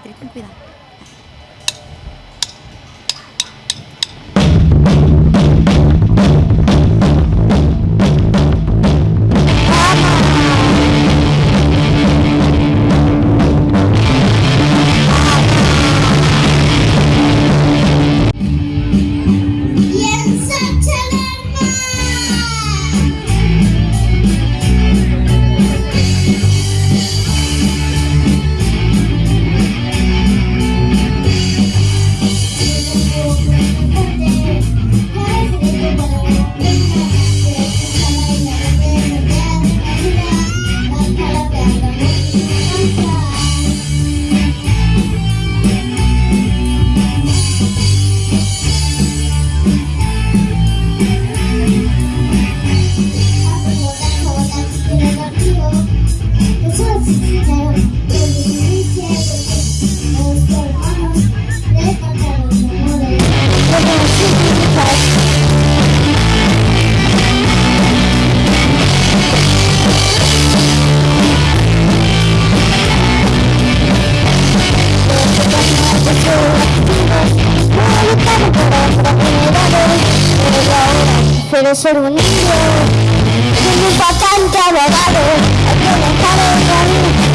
Patrick, ten cuidado. quiero ser un niño. Soy un patante abogado, hay que dejar el camino.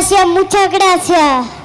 gracias, muchas gracias.